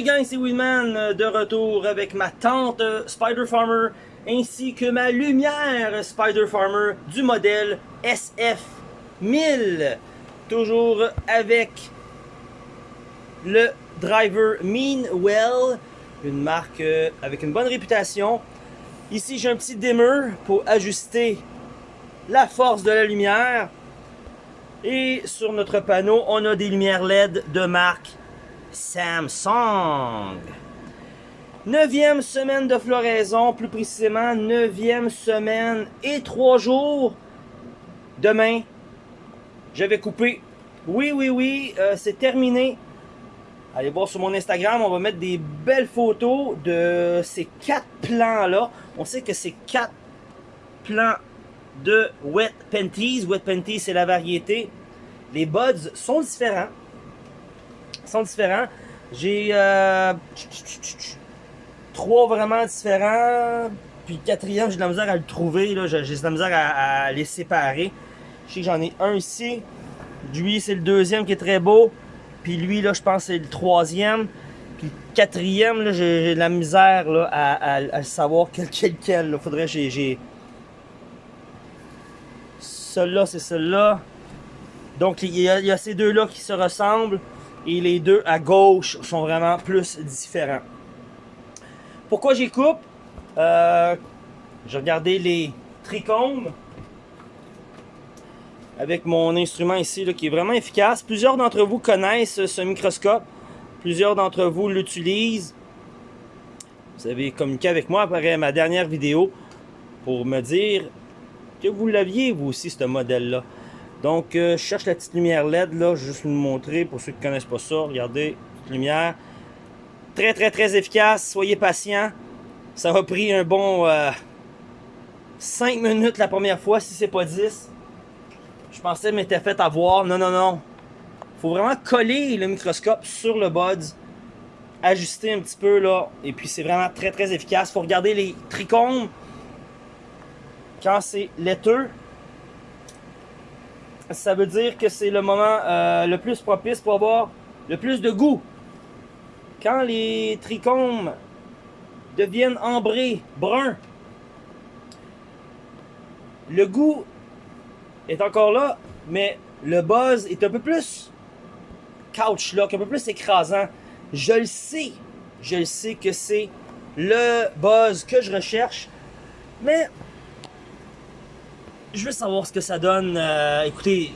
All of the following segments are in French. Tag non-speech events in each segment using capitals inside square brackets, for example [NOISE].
Salut gang, c'est Winman euh, de retour avec ma tante euh, Spider Farmer ainsi que ma lumière Spider Farmer du modèle SF1000. Toujours avec le driver Meanwell, une marque euh, avec une bonne réputation. Ici j'ai un petit dimmer pour ajuster la force de la lumière. Et sur notre panneau, on a des lumières LED de marque Samsung. Neuvième semaine de floraison, plus précisément neuvième semaine et trois jours. Demain, je vais couper. Oui, oui, oui, euh, c'est terminé. Allez voir sur mon Instagram, on va mettre des belles photos de ces quatre plants-là. On sait que ces quatre plants de Wet Panties. Wet Panties, c'est la variété. Les buds sont différents. Sont différents. J'ai euh, trois vraiment différents. Puis le quatrième, j'ai de la misère à le trouver. J'ai de la misère à, les séparer. Je sais que j'en ai un ici. Lui, c'est le deuxième qui est très beau. Puis lui, là, je pense c'est le troisième. Puis le quatrième, j'ai de la misère à, savoir quel quel quel. Faudrait j'ai celui-là, c'est celui-là. Donc, il y, a, ces deux-là qui se ressemblent. Et les deux à gauche sont vraiment plus différents. Pourquoi j'y coupe? Euh, J'ai regardé les trichomes avec mon instrument ici qui est vraiment efficace. Plusieurs d'entre vous connaissent ce microscope. Plusieurs d'entre vous l'utilisent. Vous avez communiqué avec moi après ma dernière vidéo pour me dire que vous l'aviez, vous aussi, ce modèle-là. Donc, euh, je cherche la petite lumière LED, là, juste vous montrer, pour ceux qui ne connaissent pas ça, regardez, petite lumière. Très, très, très efficace, soyez patient. Ça m'a pris un bon 5 euh, minutes la première fois, si c'est pas 10. Je pensais m'était fait avoir. Non, non, non. faut vraiment coller le microscope sur le buds. Ajuster un petit peu, là. Et puis, c'est vraiment très, très efficace. faut regarder les trichomes quand c'est laiteux, ça veut dire que c'est le moment euh, le plus propice pour avoir le plus de goût. Quand les trichomes deviennent ambrés, bruns, le goût est encore là, mais le buzz est un peu plus couch lock, un peu plus écrasant. Je le sais, je le sais que c'est le buzz que je recherche, mais je veux savoir ce que ça donne. Euh, écoutez,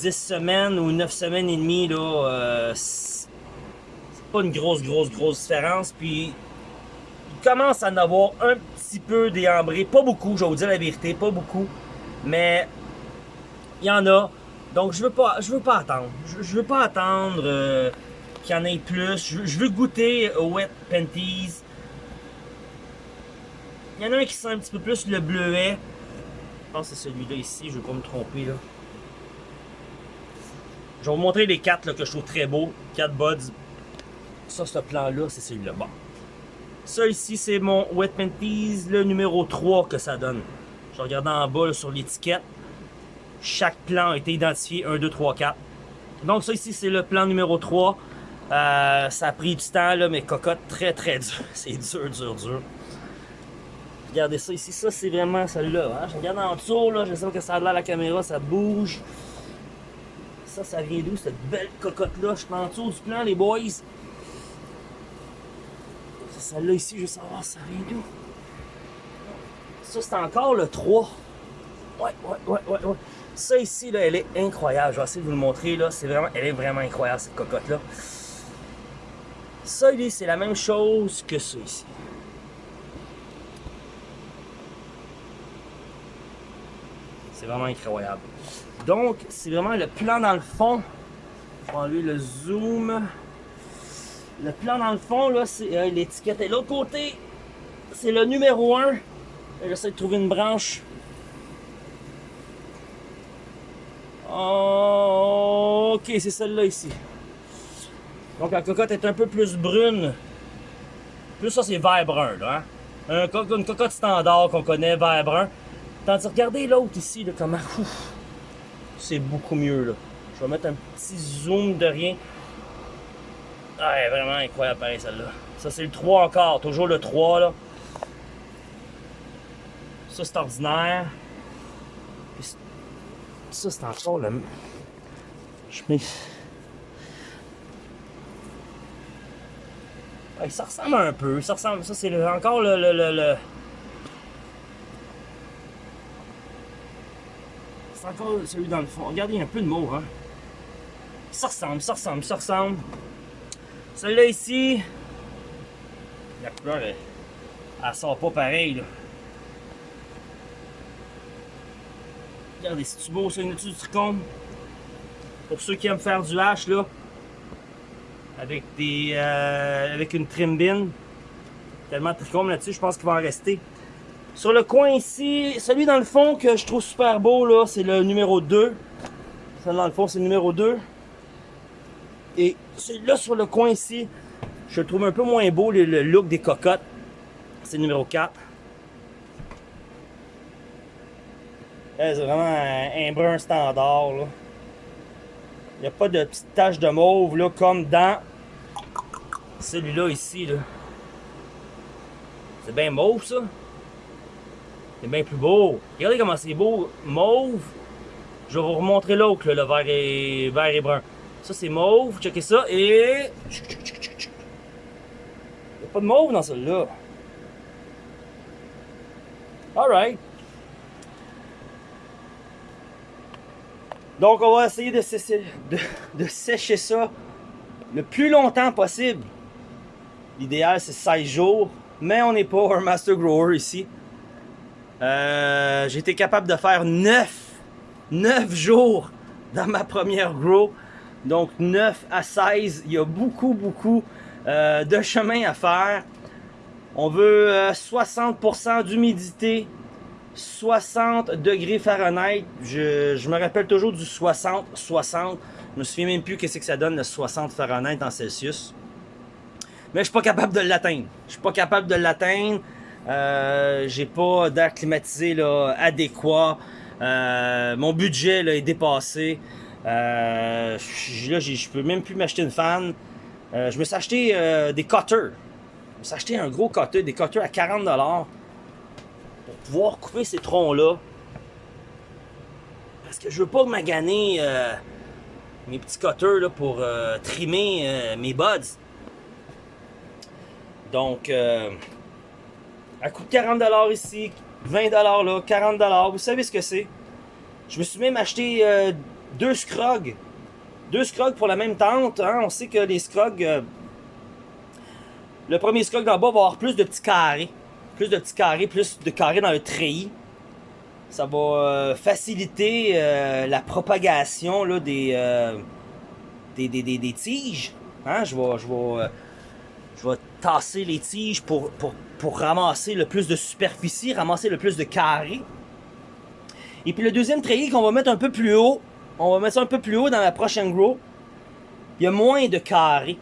10 semaines ou 9 semaines et demie, là, euh, c'est pas une grosse, grosse, grosse différence. Puis, il commence à en avoir un petit peu déambré. Pas beaucoup, je vais vous dire la vérité, pas beaucoup. Mais, il y en a. Donc, je veux pas, je veux pas attendre. Je, veux pas attendre euh, qu'il y en ait plus. Je, veux goûter Wet Panties. Il y en a un qui sent un petit peu plus le bleuet. Je pense que c'est celui-là ici, je ne vais pas me tromper là. Je vais vous montrer les quatre que je trouve très beaux. Quatre buds. Ça, ce plan-là, c'est celui-là. Bon. Ça ici, c'est mon Wet Panties, le numéro 3 que ça donne. Je regarde en bas sur l'étiquette. Chaque plan a été identifié 1, 2, 3, 4. Donc ça ici, c'est le plan numéro 3. Euh, ça a pris du temps, là, mais cocotte très très dur. [LAUGHS] C'est dur, dur, dur. Regardez ça ici, ça c'est vraiment celle-là. Hein? Je regarde en dessous, là, je sais que ça a l'air la caméra, ça bouge. Ça, ça vient d'où cette belle cocotte-là? Je suis en dessous du plan, les boys. Celle-là ici, je veux savoir ça vient d'où? Ça, c'est encore le 3. Ouais, ouais, ouais, ouais, ouais. Ça ici, là, elle est incroyable. Je vais essayer de vous le montrer, là. C'est vraiment, elle est vraiment incroyable, cette cocotte-là. Ça, c'est la même chose que ça ici. C'est vraiment incroyable. Donc, c'est vraiment le plan dans le fond. On va enlever le zoom. Le plan dans le fond, là, c'est euh, l'étiquette. Et l'autre côté, c'est le numéro 1. J'essaie de trouver une branche. ok, c'est celle-là ici. Donc la cocotte est un peu plus brune. Plus ça, c'est vert brun, là. Hein? une cocotte standard qu'on connaît, vert brun. Tandis, regardez l'autre ici, là, comment... C'est beaucoup mieux, là. Je vais mettre un petit zoom de rien. Ouais, vraiment incroyable pareil celle-là. Ça c'est le 3 encore, toujours le 3 là. Ça c'est ordinaire. ça c'est encore le... Je mets... Ça ressemble un peu, ça ressemble... Ça c'est encore le... le, le, C'est encore celui dans le fond. Regardez, il y a un peu de hein. Ça ressemble, ça ressemble, ça ressemble. Celui-là ici, la couleur, elle, sort pas pareil. Regardez, c'est-tu beau ça, une étude du tricône? Pour ceux qui aiment faire du hache, là, avec des euh, avec une trim bin. Tellement de trichome là-dessus, je pense qu'il va en rester. Sur le coin ici, celui dans le fond que je trouve super beau, là, c'est le numéro 2. Celui dans le fond, c'est le numéro 2. Et celui-là sur le coin ici, je le trouve un peu moins beau, le, look des cocottes. C'est le numéro 4. C'est vraiment un, brun standard. Il n'y a pas de petite tache de mauve là, comme dans celui-là ici. C'est bien mauve ça. C'est bien plus beau. Regardez comment c'est beau. Mauve. Je vais vous remontrer l'autre, le vert et, vert et brun. Ça, c'est mauve. Checkez ça. Et... Il n'y a pas de mauve dans celui-là. Alright. Donc, on va essayer de de, sécher ça le plus longtemps possible. L'idéal, c'est 16 jours. Mais on n'est pas un master grower ici. Euh, été capable de faire 9, 9 jours dans ma première grow. Donc 9 à 16, il y a beaucoup, beaucoup euh, de chemin à faire. On veut 60% euh, d'humidité, 60 degrés Fahrenheit. Je, me rappelle toujours du 60, 60. Je me souviens même plus qu'est-ce que ça donne le 60 Fahrenheit en Celsius. Mais je suis pas capable de l'atteindre. Je suis pas capable de l'atteindre. Euh, j'ai pas d'air climatisé là, adéquat. mon budget là, est dépassé. Euh, là, je peux même plus m'acheter une fan. Euh, je me suis acheté euh, des cutters. Je me suis acheté un gros cutter, des cutters à 40$ pour pouvoir couper ces troncs-là. Parce que je veux pas maganer euh, mes petits cutters là, pour trimer mes buds. Donc, à coût de 40$ ici, 20$ là, 40$, vous savez ce que c'est? Je me suis même acheté deux scrogs. Deux scrogs pour la même tente. Hein. On sait que les scrogs... Euh, le premier scrog d'en bas va avoir plus de petits carrés. Plus de petits carrés, plus de carrés dans le treillis. Ça va euh, faciliter euh, la propagation là, des, des, des, tiges. Hein. Je, vais, je, vais, je vais tasser les tiges pour, pour, pour ramasser le plus de superficie, ramasser le plus de carrés. Et puis le deuxième treillis qu'on va mettre un peu plus haut, on va mettre ça un peu plus haut dans la prochaine grow. Il y a moins de carrés.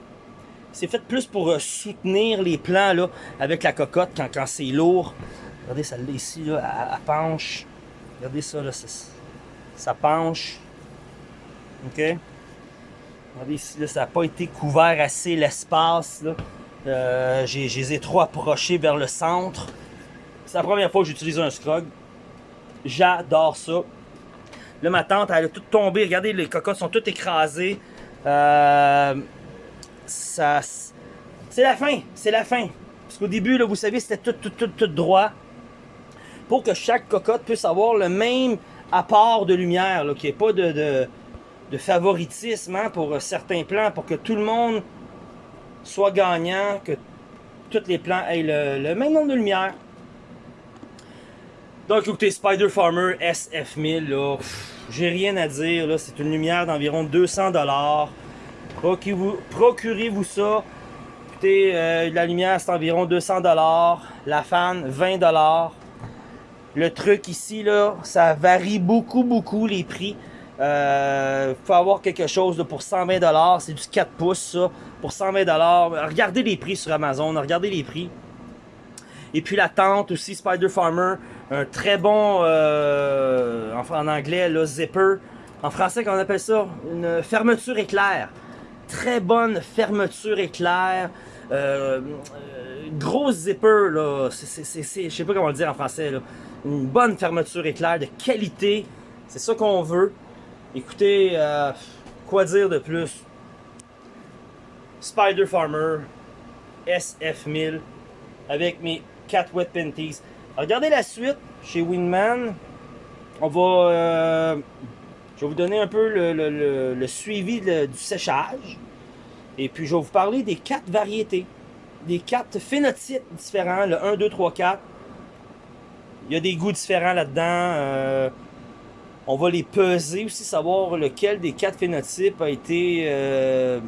C'est fait plus pour euh, soutenir les plants là, avec la cocotte quand, c'est lourd. Regardez celle-là ici, là, elle, penche. Regardez ça, là, ça, penche. OK? Regardez ici, là, ça n'a pas été couvert assez l'espace. Euh, j'ai les ai trop approchés vers le centre. C'est la première fois que j'utilise un scrog. J'adore ça. Là, ma tante, elle a tout tombé. Regardez, les cocottes sont toutes écrasées. Euh, c'est la fin. C'est la fin. Parce qu'au début, vous savez, c'était tout, tout, tout, tout droit. Pour que chaque cocotte puisse avoir le même apport de lumière, qu'il n'y ait pas de, favoritisme hein, pour certains plans, pour que tout le monde soit gagnant, que tous les plans aient le, même nombre de lumière. Donc écoutez, Spider Farmer SF1000, là, j'ai rien à dire, c'est une lumière d'environ 200$. Procurez-vous ça. Écoutez, euh, la lumière c'est environ 200$. La fan, 20$. Le truc ici, là, ça varie beaucoup, beaucoup les prix. Euh, faut avoir quelque chose pour 120$. C'est du 4 pouces, ça. Pour 120$. Regardez les prix sur Amazon. Regardez les prix. Et puis la tente aussi, Spider Farmer, un très bon, euh, en, anglais, le zipper. En français, qu'on appelle ça? Une fermeture éclair. très bonne fermeture éclair. Euh, gros zipper, là. Je sais pas comment le dire en français. Une bonne fermeture éclair de qualité. C'est ça qu'on veut. Écoutez, quoi dire de plus? Spider Farmer SF1000 avec mes 4 wet panties. Regardez la suite chez Winman. On va... Euh, je vais vous donner un peu le, suivi du séchage. Et puis je vais vous parler des quatre variétés. Des quatre phénotypes différents. Le 1, 2, 3, 4. Il y a des goûts différents là-dedans. Euh, on va les peser aussi, savoir lequel des quatre phénotypes a été euh,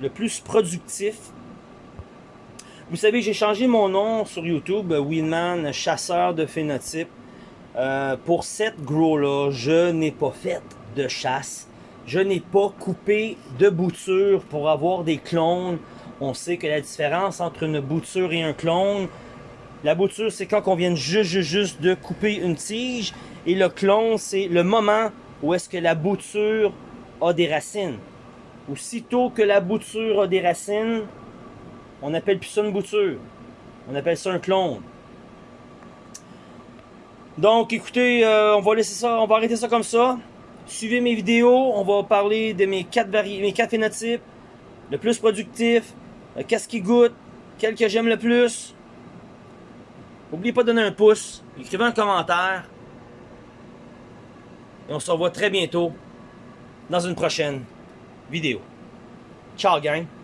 le plus productif. Vous savez, j'ai changé mon nom sur YouTube, Winman, chasseur de phénotypes. Euh, pour cette grow-là, je n'ai pas fait de chasse. Je n'ai pas coupé de bouture pour avoir des clones. On sait que la différence entre une bouture et un clone, la bouture, c'est quand on vient juste, juste, de couper une tige. Et le clone, c'est le moment où est-ce que la bouture a des racines. Aussitôt que la bouture a des racines, on appelle plus ça une bouture. On appelle ça un clone. Donc, écoutez, euh, on va laisser ça, on va arrêter ça comme ça. Suivez mes vidéos, on va parler de mes quatre, mes quatre phénotypes, le plus productif, euh, qu'est-ce qui goûte, quel que j'aime le plus. N'oubliez pas de donner un pouce, écrivez un commentaire. Et on se revoit très bientôt dans une prochaine vidéo. Ciao gang!